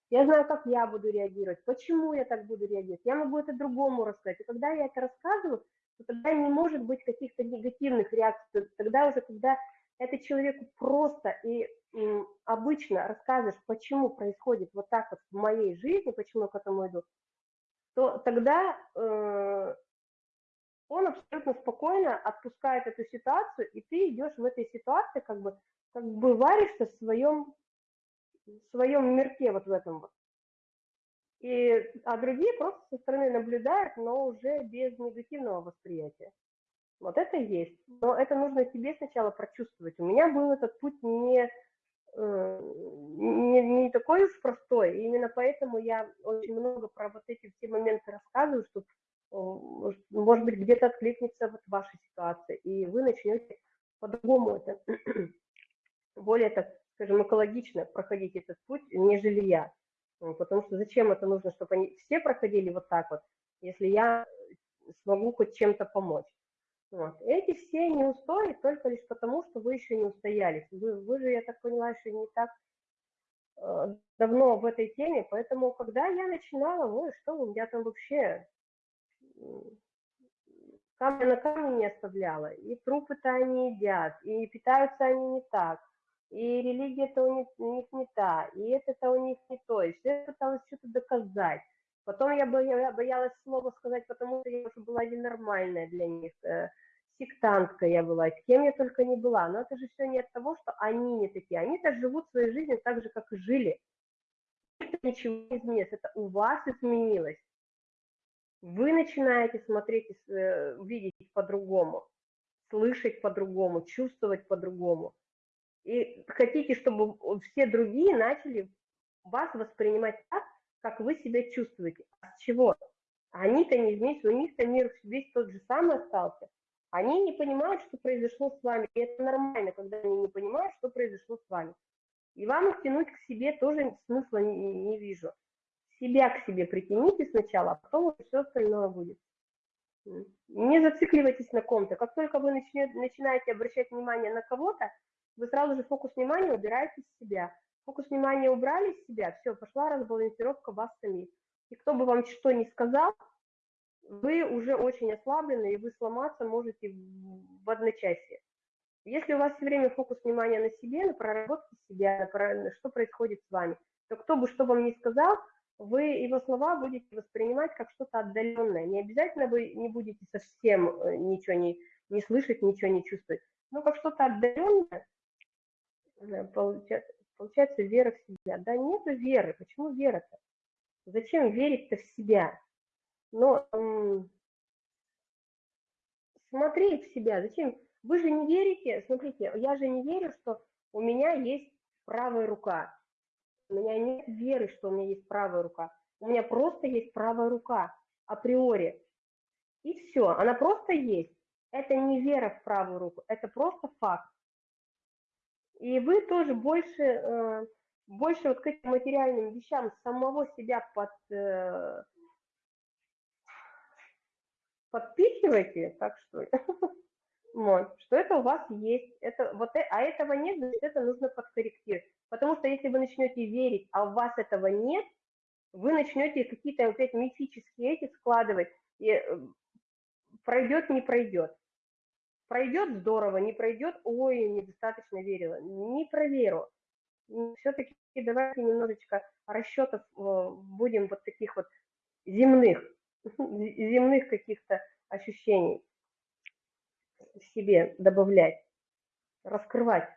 Я знаю, как я буду реагировать, почему я так буду реагировать. Я могу это другому рассказать. И когда я это рассказываю, то тогда не может быть каких-то негативных реакций. Тогда уже, когда это человеку просто и м, обычно рассказываешь, почему происходит вот так вот в моей жизни, почему я к этому иду, то тогда э, он абсолютно спокойно отпускает эту ситуацию, и ты идешь в этой ситуации, как бы, как бы варишься в своем, своем мирке вот в этом вот. И, а другие просто со стороны наблюдают, но уже без негативного восприятия. Вот это есть. Но это нужно тебе сначала прочувствовать. У меня был этот путь не, э, не, не такой уж простой. И именно поэтому я очень много про вот эти все моменты рассказываю, чтобы, может быть, где-то откликнется вот ваша ситуация, и вы начнете по-другому это, более, так скажем, экологично проходить этот путь, нежели я. Потому что зачем это нужно, чтобы они все проходили вот так вот, если я смогу хоть чем-то помочь. Вот. Эти все не устои только лишь потому, что вы еще не устоялись. Вы, вы же, я так поняла, еще не так э, давно в этой теме, поэтому, когда я начинала, ой, что у меня там вообще камня на камне не оставляла, и трупы-то они едят, и питаются они не так, и религия-то у них, не та, и это-то у них не то, и все пыталась что-то доказать. Потом я боялась слова сказать, потому что я уже была ненормальная для них, э, сектантка я была, кем я только не была. Но это же все не от того, что они не такие. Они-то живут своей жизнью так же, как и жили. Ничего не изменилось, это у вас изменилось. Вы начинаете смотреть, э, видеть по-другому, слышать по-другому, чувствовать по-другому. И хотите, чтобы все другие начали вас воспринимать так, как вы себя чувствуете. А с чего? Они-то не вместе, у них-то мир весь тот же самый остался. Они не понимают, что произошло с вами. И это нормально, когда они не понимают, что произошло с вами. И вам их тянуть к себе тоже смысла не, не, вижу. Себя к себе притяните сначала, а потом все остальное будет. Не зацикливайтесь на ком-то. Как только вы начнете, начинаете обращать внимание на кого-то, вы сразу же фокус внимания убираете с себя фокус внимания убрали с себя, все, пошла разбалансировка вас самих. И кто бы вам что ни сказал, вы уже очень ослаблены, и вы сломаться можете в одночасье. Если у вас все время фокус внимания на себе, на проработке себя, на что происходит с вами, то кто бы что вам ни сказал, вы его слова будете воспринимать как что-то отдаленное. Не обязательно вы не будете совсем э, ничего не, не слышать, ничего не чувствовать, но как что-то отдаленное, получается, Получается вера в себя. Да нет веры. Почему вера-то? Зачем верить-то в себя? Но м- смотреть в себя. Зачем? Вы же не верите, смотрите, я же не верю, что у меня есть правая рука. У меня нет веры, что у меня есть правая рука. У меня просто есть правая рука априори. И все, она просто есть. Это не вера в правую руку, это просто факт. И вы тоже больше, э, больше вот к этим материальным вещам самого себя под, э, подпихиваете, так что, вот, что это у вас есть, это, вот, э, а этого нет, значит, это нужно подкорректировать. Потому что если вы начнете верить, а у вас этого нет, вы начнете какие-то опять мифические эти складывать, и пройдет, не пройдет. Пройдет здорово, не пройдет, ой, недостаточно верила. Не проверю. Все-таки давайте немножечко расчетов э, будем вот таких вот земных, земных каких-то ощущений в себе добавлять, раскрывать.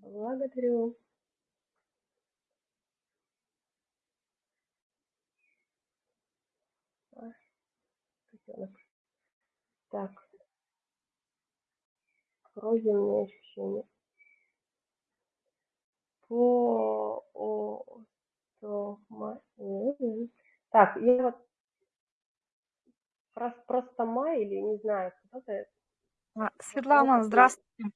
Благодарю. Котенок. Так. Проземные ощущения. По о Так, я вот просто май или не знаю, кто-то. А, Светлана, здравствуйте.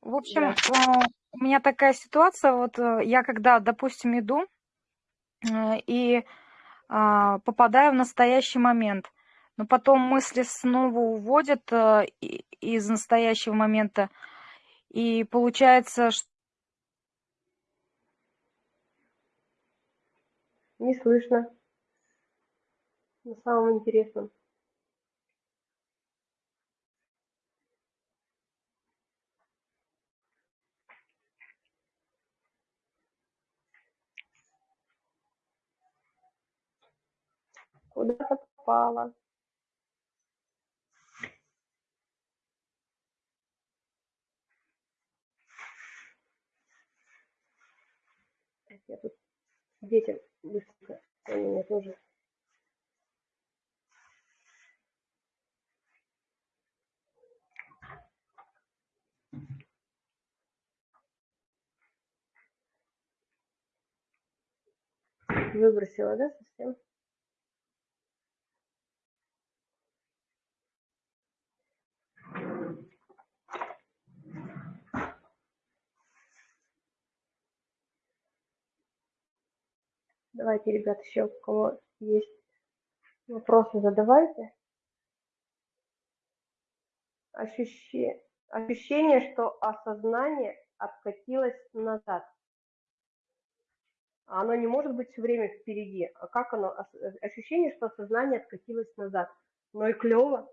В общем, да. Э, у меня такая ситуация, вот э, я когда, допустим, иду э, и а, попадаю в настоящий момент – но потом мысли снова уводят э, из настоящего момента, и получается, что... Не слышно. На самом интересном. Куда попала? Я тут детям быстренько, они меня тоже Выбросила, да, совсем? Давайте, ребят, еще у кого есть вопросы, задавайте. Ощущение, ощущение, что осознание откатилось назад. А оно не может быть все время впереди. А как оно? Ощущение, что сознание откатилось назад. Но и клево.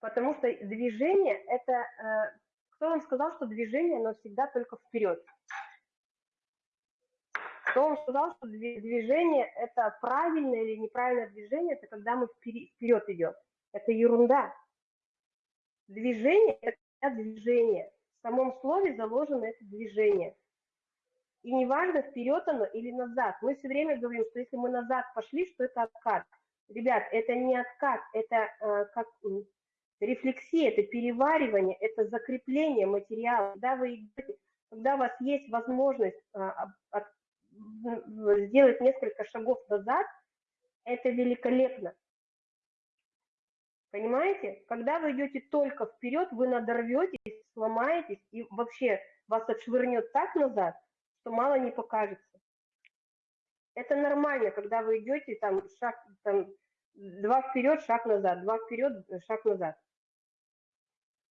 Потому что движение – это… Э, кто вам сказал, что движение, оно всегда только вперед? Кто вам сказал, что движение – это правильное или неправильное движение, это когда мы вперед идем. Это ерунда. Движение – это движение. В самом слове заложено это движение – и неважно, вперед оно или назад. Мы все время говорим, что если мы назад пошли, что это откат. Ребят, это не откат, это э, как рефлексия, это переваривание, это закрепление материала. Когда вы когда у вас есть возможность э, от, сделать несколько шагов назад, это великолепно. Понимаете? Когда вы идете только вперед, вы надорветесь, сломаетесь, и вообще вас отшвырнет так назад, что мало не покажется. Это нормально, когда вы идете там шаг, там, два вперед, шаг назад, два вперед, шаг назад.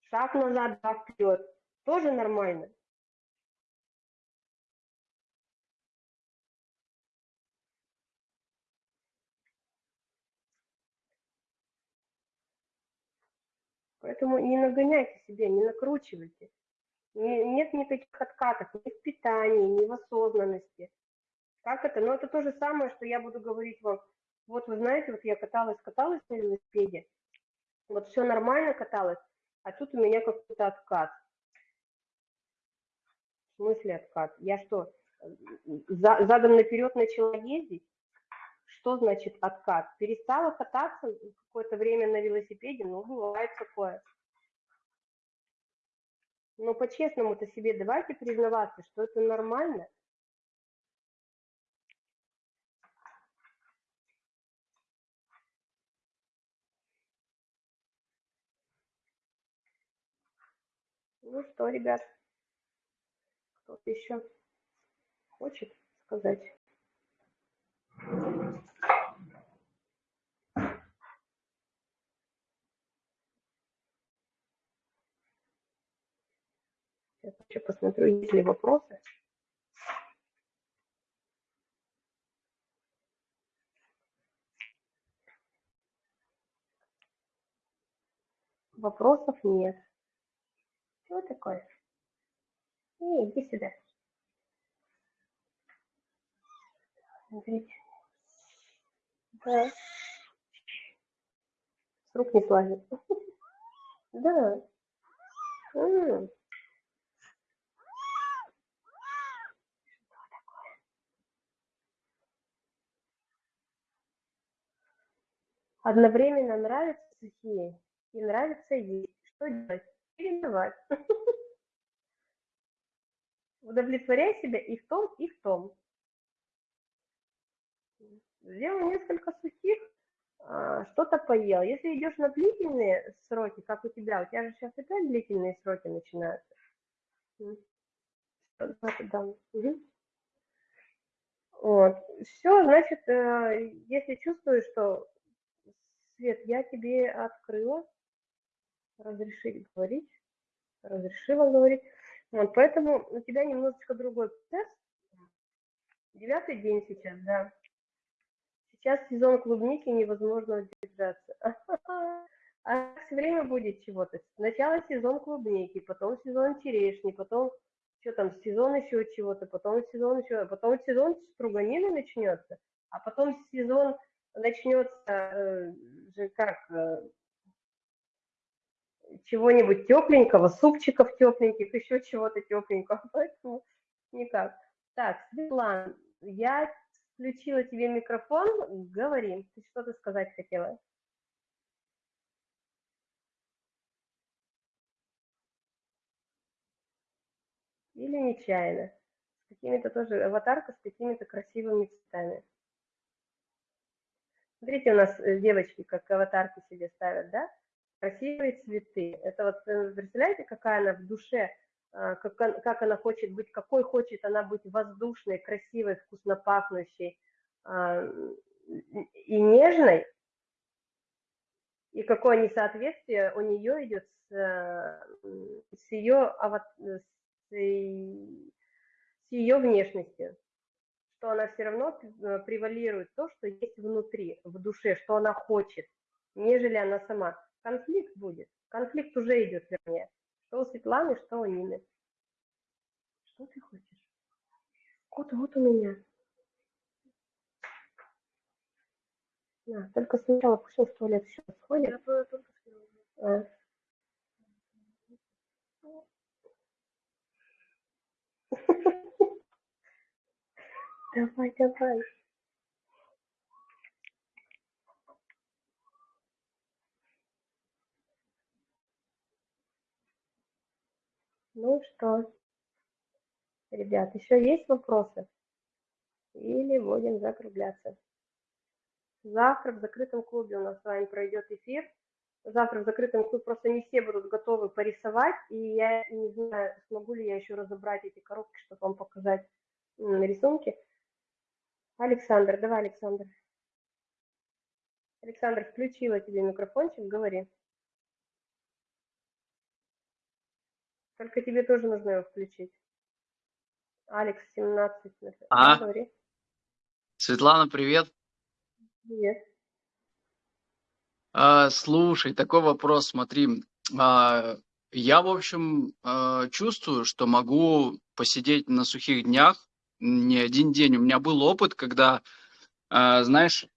Шаг назад, два вперед. Тоже нормально. Поэтому не нагоняйте себя, не накручивайте нет никаких откатов ни в питании, ни в осознанности. Как это? Ну, это то же самое, что я буду говорить вам. Вот вы знаете, вот я каталась, каталась на велосипеде, вот все нормально каталась, а тут у меня какой-то откат. В смысле откат? Я что, за, задом наперед начала ездить? Что значит откат? Перестала кататься какое-то время на велосипеде? Ну, бывает такое. Но по-честному-то себе давайте признаваться, что это нормально. Ну что, ребят, кто-то еще хочет сказать? Сейчас еще посмотрю, есть ли вопросы. Вопросов нет. Что такое? Не, иди сюда. Смотрите. Да. С рук не слазит. Да. Одновременно нравятся сухие и нравится есть. Что делать? Чередовать. Удовлетворяй себя и в том, и в том. Сделал несколько сухих, а, что-то поел. Если идешь на длительные сроки, как у тебя, у тебя же сейчас опять длительные сроки начинаются. Вот. Все, значит, э, если чувствуешь, что Свет, я тебе открыла, разрешить говорить, разрешила говорить. Вот, поэтому у тебя немножечко другой процесс. Девятый день сейчас, да. Сейчас сезон клубники, невозможно удержаться. А все время будет чего-то. Сначала сезон клубники, потом сезон черешни, потом что там, сезон еще чего-то, потом сезон еще, потом сезон струганины начнется, а потом сезон начнется э, же как э, чего-нибудь тепленького, супчиков тепленьких, еще чего-то тепленького, поэтому никак. Так, Светлана, я включила тебе микрофон, говори, ты что-то сказать хотела. Или нечаянно. С какими-то тоже, аватарка с какими-то красивыми цветами. Смотрите, у нас э, девочки как аватарки себе ставят, да? Красивые цветы. Это вот, э, представляете, какая она в душе, как, как она хочет быть, какой хочет она быть воздушной, красивой, вкусно пахнущей а, и нежной, и какое несоответствие у нее идет с, э, с ее, с ее внешностью, что она все равно э, превалирует то, что есть внутри, в душе, что она хочет, нежели она сама. Конфликт будет, конфликт уже идет, вернее, что у Светланы, что у Нины. Что ты хочешь? Кот вот у меня. На, только сначала он в туалет все сходит. Я только а. Давай, давай. Ну что, ребят, еще есть вопросы? Или будем закругляться? Завтра в закрытом клубе у нас с вами пройдет эфир. Завтра в закрытом клубе просто не все будут готовы порисовать, и я не знаю, смогу ли я еще разобрать эти коробки, чтобы вам показать рисунки. Александр, давай, Александр. Александр, включила тебе микрофончик, говори. Только тебе тоже нужно его включить. Алекс, 17. А, говори. Светлана, привет. Привет. А, слушай, такой вопрос, смотри. А, я, в общем, а, чувствую, что могу посидеть на сухих днях не один день. У меня был опыт, когда, э, знаешь,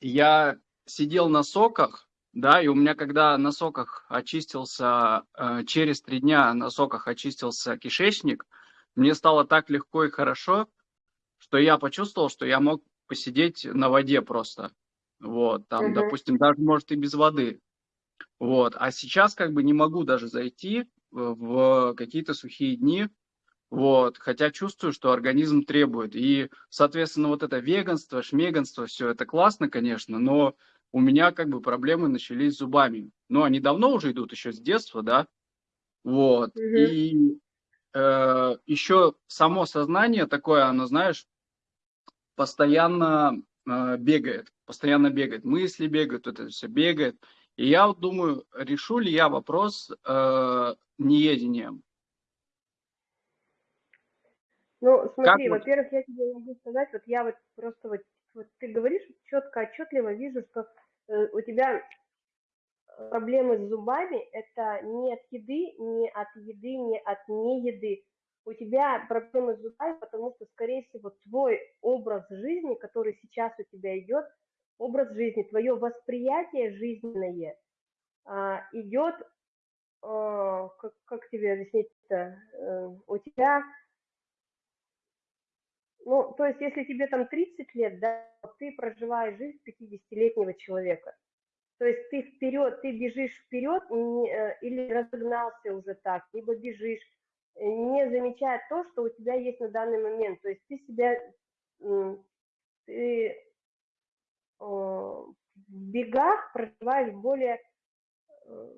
я сидел на соках, да, и у меня, когда на соках очистился, э, через три дня на соках очистился кишечник, мне стало так легко и хорошо, что я почувствовал, что я мог посидеть на воде просто. Вот, там, uh-huh. допустим, даже, может, и без воды. Вот, а сейчас как бы не могу даже зайти в какие-то сухие дни, вот, хотя чувствую, что организм требует. И, соответственно, вот это веганство, шмеганство, все это классно, конечно, но у меня как бы проблемы начались с зубами. Ну, они давно уже идут, еще с детства, да. Вот. Угу. И э, еще само сознание такое, оно, знаешь, постоянно э, бегает, постоянно бегает. Мысли бегают, это все бегает. И я вот думаю, решу ли я вопрос э, неедением. Ну, смотри, во-первых, я тебе могу сказать, вот я вот просто вот, вот ты говоришь четко, отчетливо вижу, что у тебя проблемы с зубами это не от еды, не от еды, не от не еды. У тебя проблемы с зубами, потому что, скорее всего, твой образ жизни, который сейчас у тебя идет, образ жизни, твое восприятие жизненное а, идет, а, как, как тебе объяснить-то, а, у тебя ну, то есть, если тебе там 30 лет, да, ты проживаешь жизнь 50-летнего человека. То есть ты вперед, ты бежишь вперед э, или разогнался уже так, либо бежишь, э, не замечая то, что у тебя есть на данный момент. То есть ты себя, ты в бегах проживаешь более, э,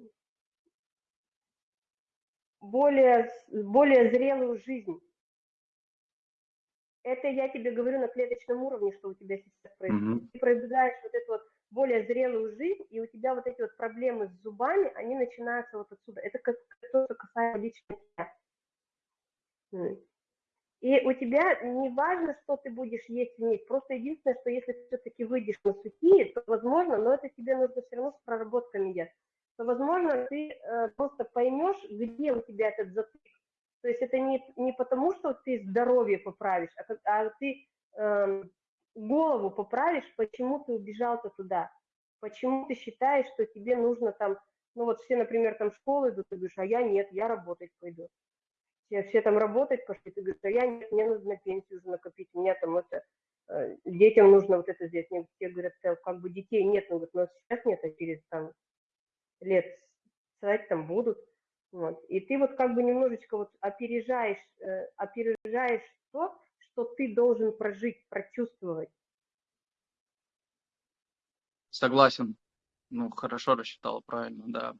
более, более зрелую жизнь это я тебе говорю на клеточном уровне, что у тебя сейчас происходит. Mm-hmm. Ты пробегаешь вот эту вот более зрелую жизнь, и у тебя вот эти вот проблемы с зубами, они начинаются вот отсюда. Это как то, что касается лично тебя. И у тебя не важно, что ты будешь есть вместе. Просто единственное, что если ты все-таки выйдешь на сухие, то возможно, но это тебе нужно все равно с проработками делать, то возможно ты э, просто поймешь, где у тебя этот затык то есть это не, не потому, что ты здоровье поправишь, а, а ты э, голову поправишь, почему ты убежал-то туда, почему ты считаешь, что тебе нужно там, ну вот все, например, там в школу идут, ты говоришь, а я нет, я работать пойду. Все, все там работать пошли, ты говоришь, а я нет, мне нужно пенсию уже накопить, меня там это, э, детям нужно вот это сделать. Мне все говорят, как бы детей нет, говорит, ну сейчас нет, а через там лет сказать там будут. Вот. И ты вот как бы немножечко вот опережаешь, э, опережаешь то, что ты должен прожить, прочувствовать. Согласен. Ну, хорошо рассчитала, правильно, да.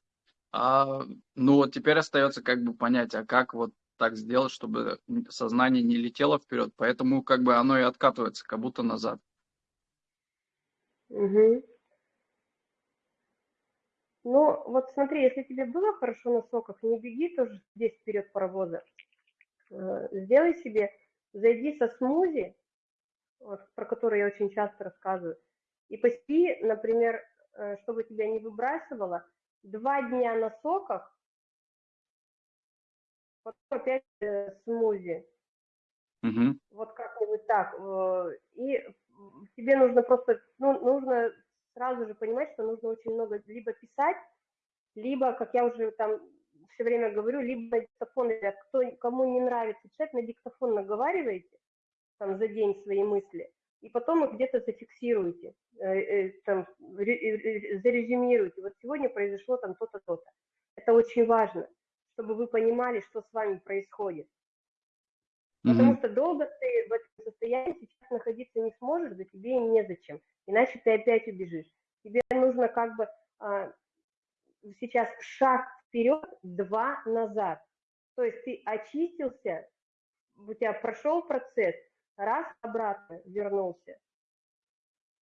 А, ну, вот теперь остается как бы понять, а как вот так сделать, чтобы сознание не летело вперед, поэтому как бы оно и откатывается, как будто назад. Угу. Ну, вот смотри, если тебе было хорошо на соках, не беги тоже здесь вперед паровоза. Э, сделай себе, зайди со смузи, вот, про который я очень часто рассказываю, и поспи, например, э, чтобы тебя не выбрасывало, два дня на соках, потом опять э, смузи. Угу. Вот как-нибудь так. И тебе нужно просто, ну, нужно сразу же понимать, что нужно очень много либо писать, либо, как я уже там все время говорю, либо на диктофон, кто, кому не нравится читать, на диктофон наговариваете там за день свои мысли, и потом их где-то зафиксируете, э, э, там, ре, зарезюмируете. Вот сегодня произошло там то-то, то-то. Это очень важно, чтобы вы понимали, что с вами происходит. Потому что долго ты в этом состоянии сейчас находиться не сможешь, да тебе и незачем. Иначе ты опять убежишь. Тебе нужно как бы а, сейчас шаг вперед, два назад. То есть ты очистился, у тебя прошел процесс, раз обратно вернулся.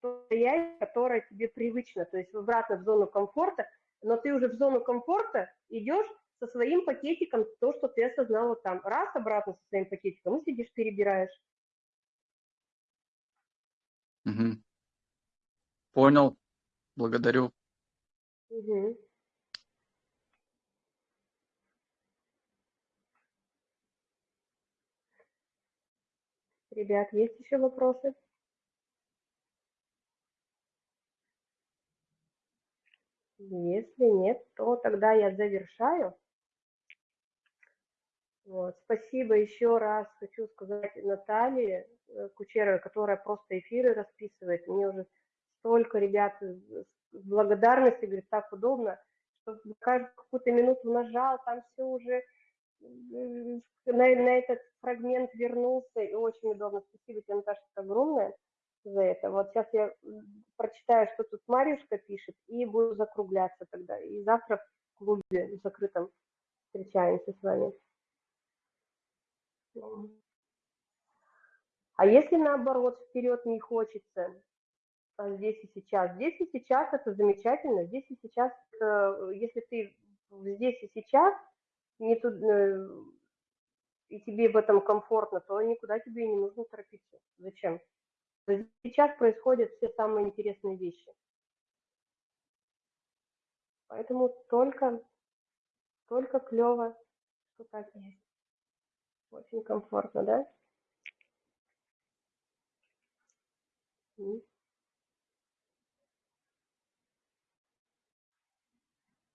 То состояние, которое тебе привычно, то есть обратно в зону комфорта, но ты уже в зону комфорта идешь со своим пакетиком то, что ты осознала там. Раз обратно со своим пакетиком и сидишь, перебираешь. Угу. Понял. Благодарю. Угу. Ребят, есть еще вопросы? Если нет, то тогда я завершаю. Вот. Спасибо еще раз хочу сказать Наталье э, Кучеровой, которая просто эфиры расписывает. Мне уже столько ребят с благодарностью, говорит, так удобно, что каждую какую-то минуту нажал, там все уже на, на этот фрагмент вернулся, и очень удобно. Спасибо тебе, Наташа, огромное за это. Вот сейчас я прочитаю, что тут Марьюшка пишет, и буду закругляться тогда. И завтра в клубе закрытом встречаемся с вами. А если наоборот вперед не хочется, здесь и сейчас? Здесь и сейчас это замечательно. Здесь и сейчас, если ты здесь и сейчас, не тут, э, и тебе в этом комфортно, то никуда тебе и не нужно торопиться. Зачем? Сейчас происходят все самые интересные вещи. Поэтому только, только клево, что так есть. Очень комфортно, да?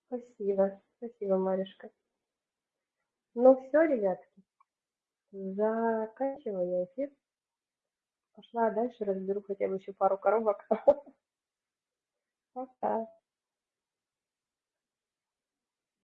Спасибо, спасибо, Маришка. Ну все, ребятки, заканчиваю я эфир. Пошла дальше, разберу хотя бы еще пару коробок. Пока.